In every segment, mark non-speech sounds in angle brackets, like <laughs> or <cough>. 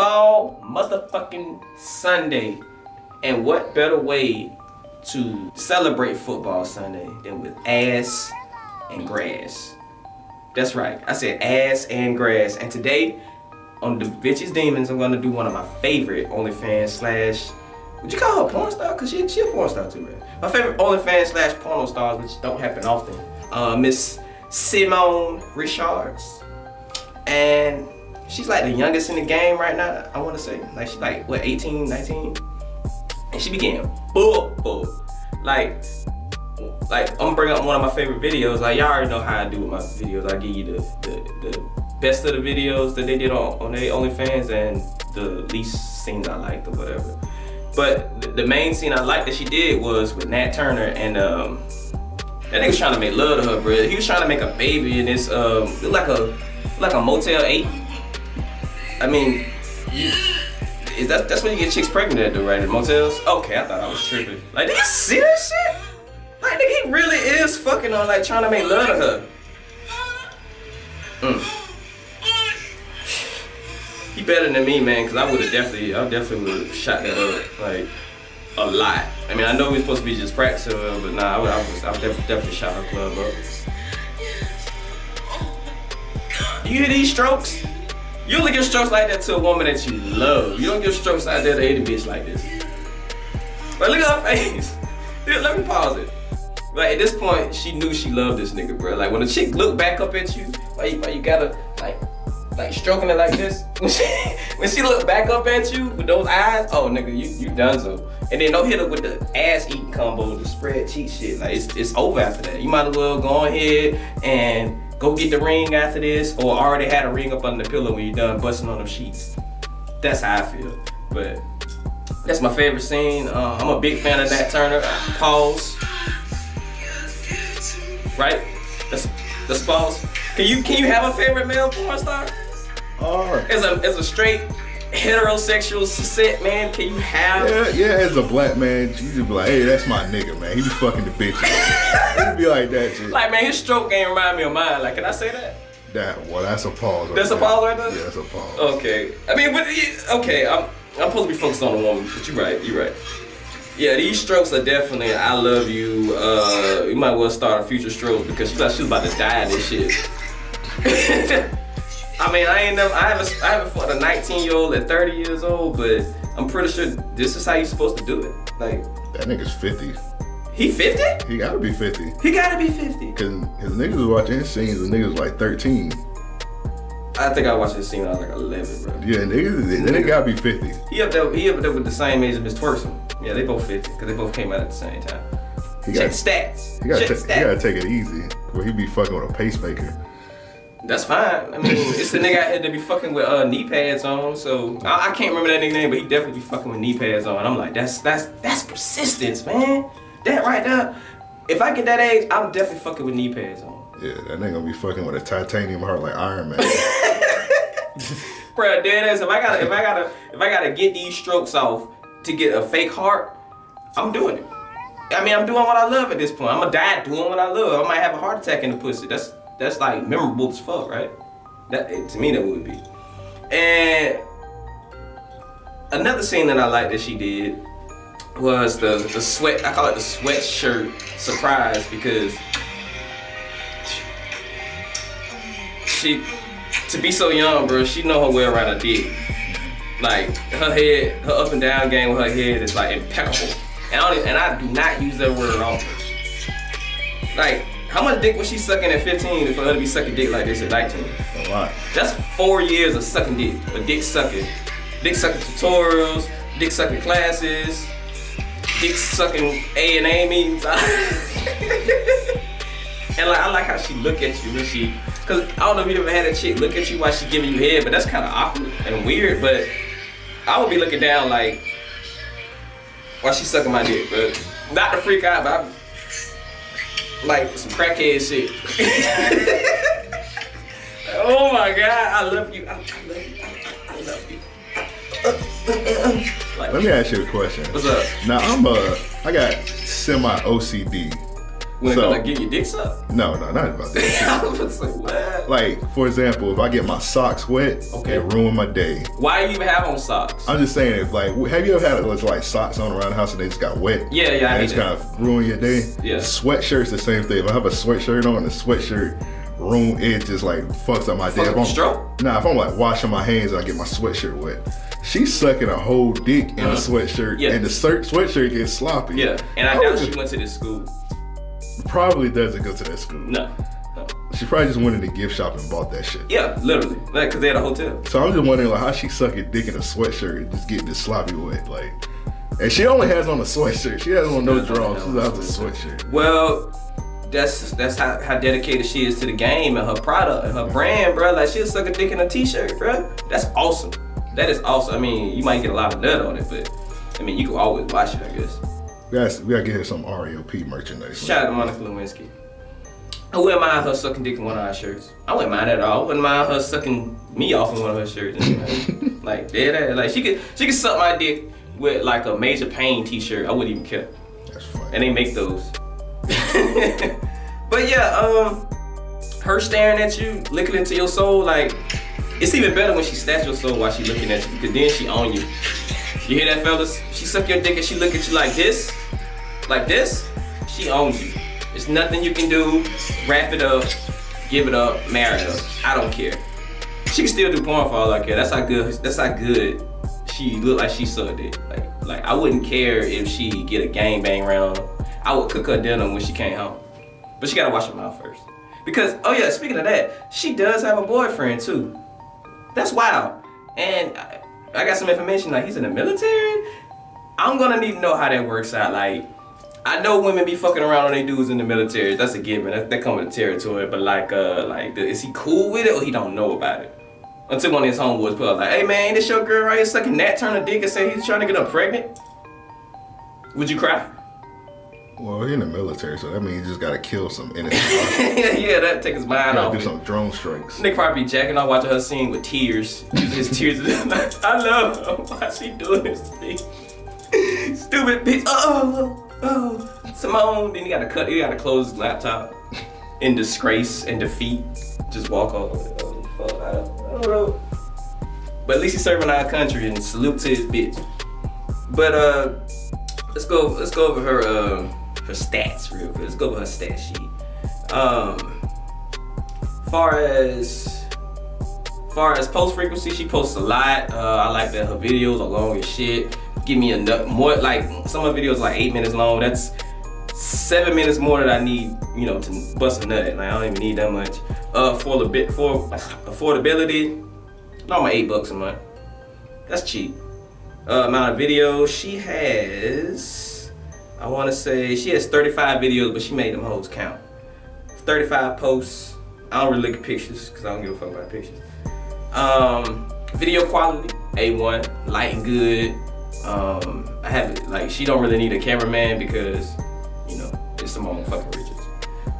football motherfucking Sunday. And what better way to celebrate football Sunday than with ass and grass? That's right. I said ass and grass. And today on Da Vinci's Demons, I'm gonna do one of my favorite OnlyFans slash would you call her porn star? Cause she, she a porn star too, man. My favorite OnlyFans slash porno stars, which don't happen often. Uh, Miss Simone Richards. And she's like the youngest in the game right now, I wanna say. Like she's like, what, 18, 19? And she began book, book. Like, like I'm gonna bring up one of my favorite videos. Like y'all already know how I do with my videos. I give you the, the, the best of the videos that they did on, on their OnlyFans and the least scenes I liked or whatever. But the main scene I liked that she did was with Nat Turner and um, that nigga was trying to make love to her, bro. He was trying to make a baby in this um, like a like a Motel 8. I mean, is that that's when you get chicks pregnant at the right? In motels? Okay, I thought I was tripping. Like, did you see this shit? Like, nigga, he really is fucking on like trying to make love to her. Mm. He better than me, man, because I would have definitely, I definitely would have shot that up, like, a lot. I mean, I know we are supposed to be just practicing, but nah, I would, I was, I would definitely, definitely shot her club up. You hear these strokes? You only give strokes like that to a woman that you love. You don't give strokes out there to any bitch like this. But look at her face. <laughs> Dude, let me pause it. Like at this point, she knew she loved this nigga, bro. Like when a chick look back up at you, you, why you gotta like like stroking it like this. <laughs> When she, when she look back up at you with those eyes, oh nigga, you you done so. And then don't hit her with the ass eating combo, the spread cheek shit. Like it's it's over after that. You might as well go ahead and go get the ring after this, or already had a ring up under the pillow when you're done busting on them sheets. That's how I feel. But that's my favorite scene. Uh, I'm a big fan of Nat Turner. Pause. Right? That's that's pause. Can you can you have a favorite male porn star? Alright. As a as a straight heterosexual set man, can you have Yeah, yeah, as a black man, you just be like, hey, that's my nigga, man. He be fucking the bitches. he be like that shit. <laughs> like man his stroke game remind me of mine. Like can I say that? That well, that's a pause. Right That's a there. pause right there? Yeah, that's a pause. Okay. I mean but okay, I'm I'm supposed to be focused on the woman, but you're right, you're right. Yeah, these strokes are definitely I love you. Uh you might well start a future strokes because she thought she was about to die in this shit. <laughs> I mean, I ain't never, I haven't, I haven't fought a 19 year old at 30 years old, but I'm pretty sure this is how you're supposed to do it. Like, That nigga's 50. he 50? He gotta be 50. He gotta be 50. Cause his niggas was watching his scenes, and niggas was like 13. I think I watched this scene when I was like 11, bro. Yeah, niggas, then they gotta be 50. He up there, he up there with the same age as Miss Twerson. Yeah, they both 50, because they both came out at the same time. He Check gotta, stats. he gotta, Check ta- he gotta take it easy. Where he be fucking with a pacemaker. That's fine. I mean, it's the nigga out here that be fucking with uh, knee pads on. So I, I can't remember that nigga name, but he definitely be fucking with knee pads on. I'm like, that's that's that's persistence, man. That right there. If I get that age, I'm definitely fucking with knee pads on. Yeah, that nigga gonna be fucking with a titanium heart like Iron Man. <laughs> <laughs> Bruh, dead ass. If I gotta, if I gotta, if I gotta get these strokes off to get a fake heart, I'm doing it. I mean, I'm doing what I love at this point. I'm gonna die doing what I love. I might have a heart attack in the pussy. That's that's like memorable as fuck, right? That eh, to me that would be. And another scene that I like that she did was the the sweat. I call it the sweatshirt surprise because she to be so young, bro. She know her way around a dick. Like her head, her up and down game with her head is like impeccable. And I, and I do not use that word often. Like, how much dick was she sucking at 15 for her to be sucking dick like this at 19? a lot. That's four years of sucking dick, of dick sucking. Dick sucking tutorials, dick sucking classes, dick sucking A and A meetings. <laughs> and like I like how she look at you when she, cause I don't know if you ever had a chick look at you while she giving you head, but that's kind of awkward and weird. But I would be looking down like while she sucking my dick, but not to freak out, but I'm like some crackhead shit. <laughs> oh my god, I love you. I, I love you. I, I love you. Like, Let me ask you a question. what's up? Now I'm a, I got semi OCD. When So- gonna get your dick sucked? No, no, not about that. <laughs> I was like, what? like, for example, if I get my socks wet, Okay. it ruin my day. Why do you even have on socks? I'm just saying, if like, have you ever had those like socks on around the house and they just got wet? Yeah, yeah, and hate it's kind of ruin your day. Yeah. Sweatshirts the same thing. If I have a sweatshirt on, the sweatshirt ruin it just like fucks up my day. If I'm- stroke? Nah, if I'm like washing my hands and I get my sweatshirt wet, she's sucking a whole dick in the Uh, sweatshirt, yeah. and the sweatshirt gets sloppy. Yeah, and I I doubt she went to this school. Probably doesn't go to that school. No. no. She probably just went in the gift shop and bought that shit. Yeah, literally. Like, cause they had a hotel. So I'm just wondering like how she sucking dick in a sweatshirt and just getting this sloppy wet, like. And she only has on a sweatshirt. She has on no drawers. She has a a sweatshirt. Well, that's that's how, how dedicated she is to the game and her product and her brand, bro. Like she'll suck a dick in a t-shirt, bro. That's awesome. That is awesome. I mean, you might get a lot of nut on it, but I mean, you can always wash it, I guess. We gotta, we gotta get her some REOP merchandise. Shout out to Monica Lewinsky. I wouldn't mind her sucking dick in one of our shirts. I wouldn't mind at all. I wouldn't mind her sucking me off in one of her shirts. <laughs> like dead. Like she could she could suck my dick with like a major pain t-shirt. I wouldn't even care. That's fine. And they make those. <laughs> but yeah, um her staring at you, looking into your soul, like it's even better when she snatch your soul while she looking at you, because then she on you. You hear that, fellas? She suck your dick and she look at you like this, like this. She owns you. There's nothing you can do. Wrap it up, give it up, marry her. I don't care. She can still do porn for all I care. That's how good. That's how good she look like she sucked it. Like, like I wouldn't care if she get a gang bang round. I would cook her dinner when she came home, but she gotta wash her mouth first. Because oh yeah, speaking of that, she does have a boyfriend too. That's wild. And I, I got some information like he's in the military. I'm gonna need to know how that works out. Like, I know women be fucking around on they dudes in the military. That's a given. That, that come with the territory. But like, uh, like, is he cool with it or he don't know about it? Until one of his homeboys put up like, "Hey man, this your girl right here sucking that turn a dick and say he's trying to get her pregnant." Would you cry? Well, he in the military, so that means he just gotta kill some <laughs> innocent. <laughs> yeah, that take his mind off. do it. some drone strikes. Nick probably be jacking off watching her scene with tears. His tears. <laughs> I love her. Why she doing this to me? Stupid bitch. Oh, oh. Simone. Then you gotta cut. you gotta close laptop in disgrace and defeat. Just walk off. I don't know. But at least he's serving our country and salute to his bitch. But uh, let's go. Let's go over her uh, her stats real quick. Let's go over her stat sheet. Um far as far as post frequency, she posts a lot. Uh, I like that her videos are long as shit. Give me a nut more like some of her videos like eight minutes long. That's seven minutes more than I need, you know, to bust a nut. Like I don't even need that much. Uh, for the bit for affordability, normal eight bucks a month. That's cheap. Uh, amount of videos she has, I want to say she has 35 videos, but she made them hoes count. 35 posts. I don't really look at pictures because I don't give a fuck about pictures. Um, video quality, A1, light and good. Um, I have like she don't really need a cameraman because you know it's Simone fucking Richards.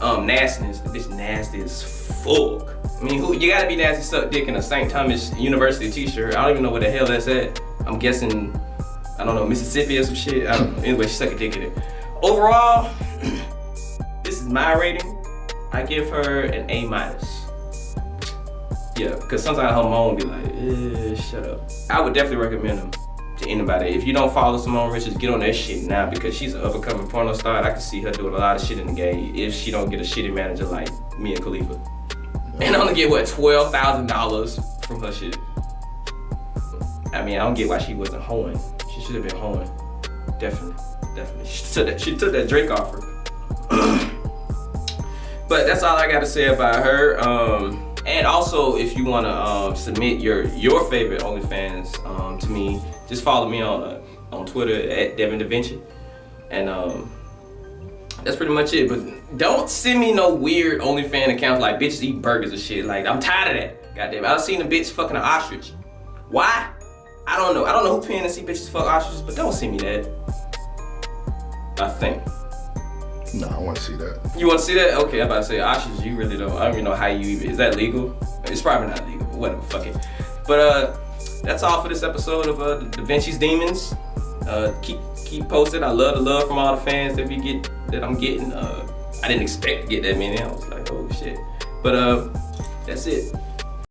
Um, nastiness, bitch nasty as fuck. I mean, who you gotta be nasty suck dick in a St. Thomas University t-shirt. I don't even know where the hell that's at. I'm guessing, I don't know, Mississippi or some shit. I don't. Anyway, she suck a dick in it. Overall, <clears throat> this is my rating. I give her an A minus. Yeah, because sometimes her mom be like, eh, shut up. I would definitely recommend them to anybody. If you don't follow Simone Richards, get on that shit now because she's an up and coming porno star. I can see her doing a lot of shit in the game if she don't get a shitty manager like me and Khalifa. And I only get what, $12,000 from her shit. I mean, I don't get why she wasn't hoeing. She should have been hoeing. Definitely, definitely. She took that, she took that Drake offer. <clears throat> But that's all I got to say about her. Um, and also, if you want to um, submit your your favorite OnlyFans um, to me, just follow me on uh, on Twitter at Devin Da Vinci. And um, that's pretty much it. But don't send me no weird OnlyFans accounts like bitches eat burgers and shit. Like I'm tired of that. Goddamn, I've seen a bitch fucking an ostrich. Why? I don't know. I don't know who paying to see bitches fuck ostriches, but don't send me that. I think. No, I want to see that. You want to see that? Okay, I'm about to say ostriches. You really don't. I don't even know how you even. Is that legal? It's probably not legal. Whatever. Fuck it. But uh, that's all for this episode of uh, Da Vinci's Demons. Uh, keep keep posted. I love the love from all the fans that we get that I'm getting. Uh, I didn't expect to get that many. I was like, oh shit. But uh, that's it.